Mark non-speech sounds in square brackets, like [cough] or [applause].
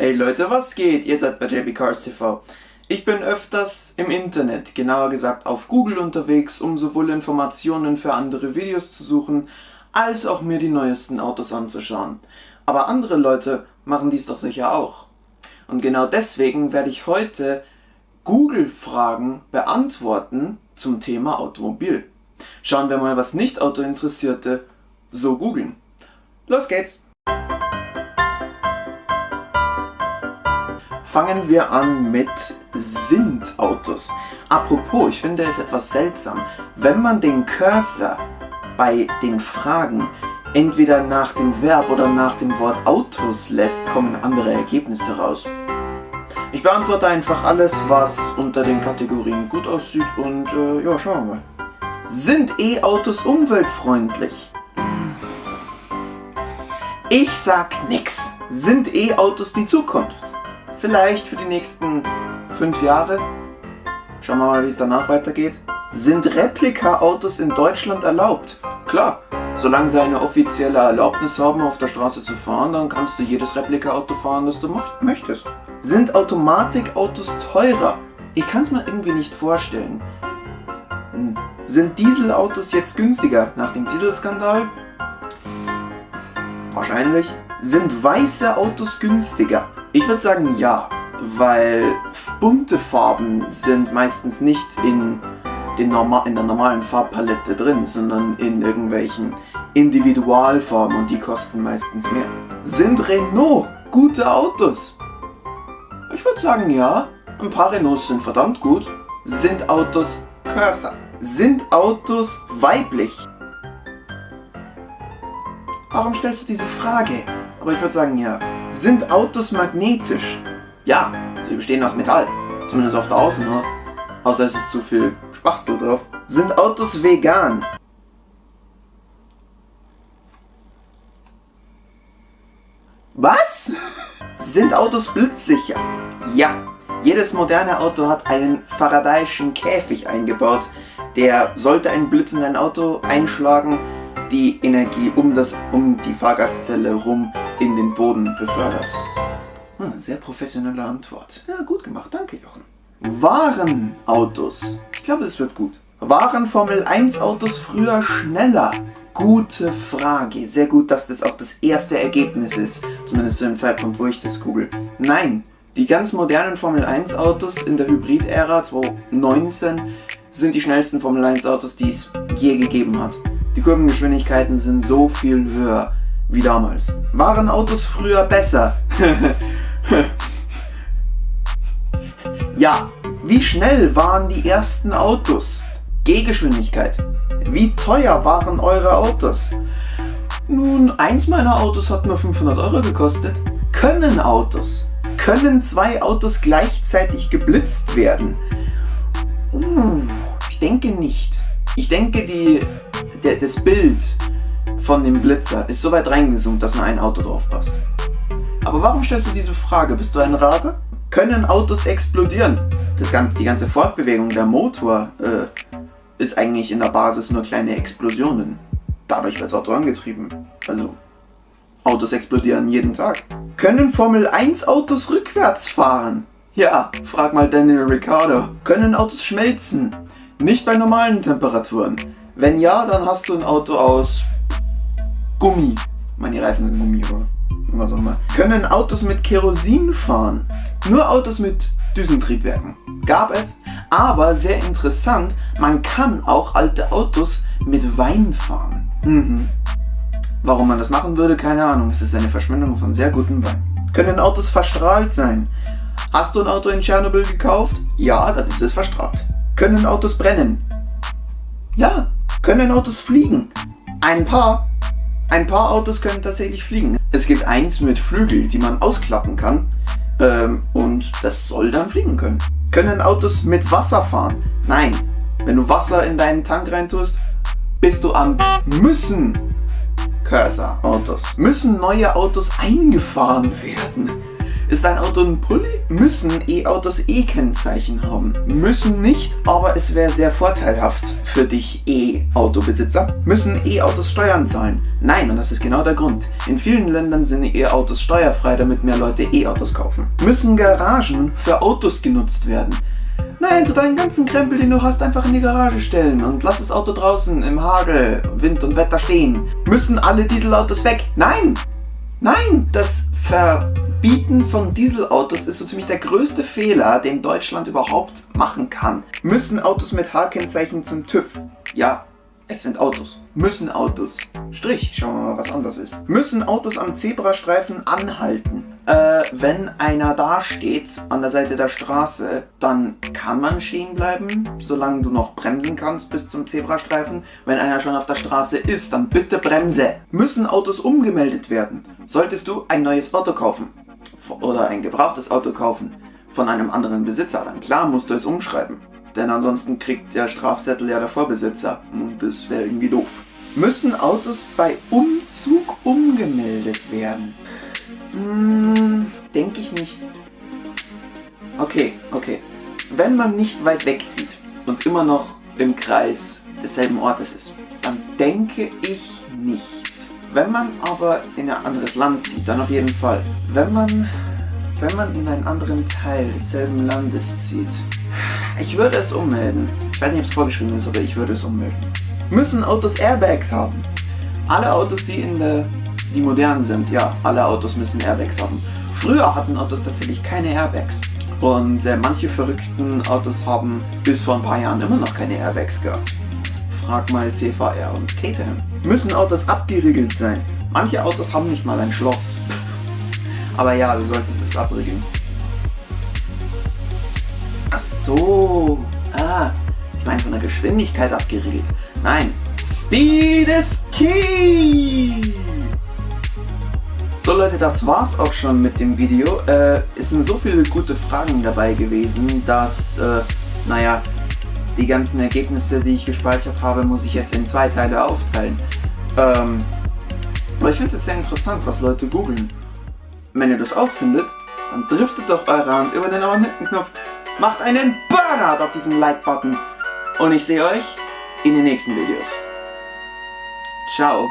Hey Leute, was geht? Ihr seid bei JB Cars TV. Ich bin öfters im Internet, genauer gesagt auf Google unterwegs, um sowohl Informationen für andere Videos zu suchen, als auch mir die neuesten Autos anzuschauen. Aber andere Leute machen dies doch sicher auch. Und genau deswegen werde ich heute Google-Fragen beantworten zum Thema Automobil. Schauen wir mal, was Nicht-Auto-Interessierte so googeln. Los geht's! Fangen wir an mit sind Autos. Apropos, ich finde es etwas seltsam, wenn man den Cursor bei den Fragen entweder nach dem Verb oder nach dem Wort Autos lässt, kommen andere Ergebnisse raus. Ich beantworte einfach alles, was unter den Kategorien gut aussieht und äh, ja, schauen wir mal. Sind E-Autos umweltfreundlich? Ich sag nix. Sind E-Autos die Zukunft? Vielleicht für die nächsten fünf Jahre? Schauen wir mal, wie es danach weitergeht. Sind Replika-Autos in Deutschland erlaubt? Klar, solange sie eine offizielle Erlaubnis haben, auf der Straße zu fahren, dann kannst du jedes Replika-Auto fahren, das du möchtest. Sind Automatikautos teurer? Ich kann es mir irgendwie nicht vorstellen. Hm. Sind Dieselautos jetzt günstiger nach dem Dieselskandal? Wahrscheinlich. Sind weiße Autos günstiger? Ich würde sagen ja, weil bunte Farben sind meistens nicht in, in der normalen Farbpalette drin, sondern in irgendwelchen Individualfarben und die kosten meistens mehr. Sind Renault gute Autos? Ich würde sagen ja, ein paar Renaults sind verdammt gut. Sind Autos Cursor? Sind Autos weiblich? Warum stellst du diese Frage? Aber ich würde sagen ja. Sind Autos magnetisch? Ja, sie bestehen aus Metall. Zumindest auf der Außenhaut. Außer es ist zu viel Spachtel drauf. Sind Autos vegan? Was? Sind Autos blitzsicher? Ja. Jedes moderne Auto hat einen Faradayschen Käfig eingebaut. Der sollte ein Blitz in ein Auto einschlagen, die Energie um, das, um die Fahrgastzelle rum in den Boden befördert. Hm, sehr professionelle Antwort. Ja, gut gemacht. Danke, Jochen. Waren Autos. Ich glaube, es wird gut. Waren Formel 1 Autos früher schneller? Gute Frage. Sehr gut, dass das auch das erste Ergebnis ist. Zumindest zu dem Zeitpunkt, wo ich das google. Nein, die ganz modernen Formel 1 Autos in der Hybrid-Ära 2019 sind die schnellsten Formel 1 Autos, die es je gegeben hat. Die Kurvengeschwindigkeiten sind so viel höher wie damals. Waren Autos früher besser? [laughs] ja. Wie schnell waren die ersten Autos? Gehgeschwindigkeit. Wie teuer waren eure Autos? Nun, eins meiner Autos hat nur 500 Euro gekostet. Können Autos? Können zwei Autos gleichzeitig geblitzt werden? Uh, ich denke nicht. Ich denke, die, der, das Bild von dem Blitzer ist so weit reingezoomt, dass nur ein Auto drauf passt. Aber warum stellst du diese Frage? Bist du ein Raser? Können Autos explodieren? Das ganze, die ganze Fortbewegung, der Motor, äh, ist eigentlich in der Basis nur kleine Explosionen. Dadurch wird das Auto angetrieben. Also, Autos explodieren jeden Tag. Können Formel 1 Autos rückwärts fahren? Ja, frag mal Daniel Ricciardo. Können Autos schmelzen? Nicht bei normalen Temperaturen. Wenn ja, dann hast du ein Auto aus Gummi. Meine Reifen sind Gummi, aber was auch immer. Können Autos mit Kerosin fahren? Nur Autos mit Düsentriebwerken. Gab es, aber sehr interessant, man kann auch alte Autos mit Wein fahren. Mhm. Warum man das machen würde, keine Ahnung. Es ist eine Verschwendung von sehr gutem Wein. Können Autos verstrahlt sein? Hast du ein Auto in Tschernobyl gekauft? Ja, dann ist es verstrahlt. Können Autos brennen? Ja. Können Autos fliegen? Ein paar. Ein paar Autos können tatsächlich fliegen. Es gibt eins mit Flügel, die man ausklappen kann. Ähm, und das soll dann fliegen können. Können Autos mit Wasser fahren? Nein. Wenn du Wasser in deinen Tank reintust, bist du am müssen Cursor Autos. Müssen neue Autos eingefahren werden? Ist dein Auto ein Pulli? Müssen E-Autos E-Kennzeichen haben? Müssen nicht, aber es wäre sehr vorteilhaft für dich E-Autobesitzer. Müssen E-Autos Steuern zahlen? Nein, und das ist genau der Grund. In vielen Ländern sind E-Autos steuerfrei, damit mehr Leute E-Autos kaufen. Müssen Garagen für Autos genutzt werden? Nein, tu deinen ganzen Krempel, den du hast, einfach in die Garage stellen und lass das Auto draußen im Hagel, Wind und Wetter stehen. Müssen alle Dieselautos weg? Nein! Nein! Das Verbieten von Dieselautos ist so ziemlich der größte Fehler, den Deutschland überhaupt machen kann. Müssen Autos mit H-Kennzeichen zum TÜV? Ja, es sind Autos. Müssen Autos. Strich, schauen wir mal, was anders ist. Müssen Autos am Zebrastreifen anhalten? Äh, wenn einer da steht an der Seite der Straße, dann kann man stehen bleiben, solange du noch bremsen kannst bis zum Zebrastreifen. Wenn einer schon auf der Straße ist, dann bitte bremse. Müssen Autos umgemeldet werden? Solltest du ein neues Auto kaufen oder ein gebrauchtes Auto kaufen von einem anderen Besitzer, dann klar musst du es umschreiben. Denn ansonsten kriegt der Strafzettel ja der Vorbesitzer. Und das wäre irgendwie doof. Müssen Autos bei Umzug umgemeldet werden? Hm, denke ich nicht. Okay, okay. Wenn man nicht weit wegzieht und immer noch im Kreis desselben Ortes ist, dann denke ich nicht. Wenn man aber in ein anderes Land zieht, dann auf jeden Fall. Wenn man, wenn man in einen anderen Teil desselben Landes zieht, ich würde es ummelden. Ich weiß nicht, ob es vorgeschrieben ist, aber ich würde es ummelden. Müssen Autos Airbags haben? Alle Autos, die in der, die modern sind, ja, alle Autos müssen Airbags haben. Früher hatten Autos tatsächlich keine Airbags. Und äh, manche verrückten Autos haben bis vor ein paar Jahren immer noch keine Airbags gehabt. Frag mal TVR und Caterham. Müssen Autos abgeriegelt sein? Manche Autos haben nicht mal ein Schloss. [laughs] Aber ja, du solltest es abriegeln. Ach so. Ah, ich meine von der Geschwindigkeit abgeriegelt. Nein, Speed is key! So Leute, das war's auch schon mit dem Video. Äh, es sind so viele gute Fragen dabei gewesen, dass, äh, naja, die ganzen Ergebnisse, die ich gespeichert habe, muss ich jetzt in zwei Teile aufteilen. Ähm, aber ich finde es sehr interessant, was Leute googeln. Wenn ihr das auch findet, dann driftet doch eure Hand über den Abonnentenknopf macht einen Burnout auf diesem Like-Button. Und ich sehe euch in den nächsten Videos. Ciao.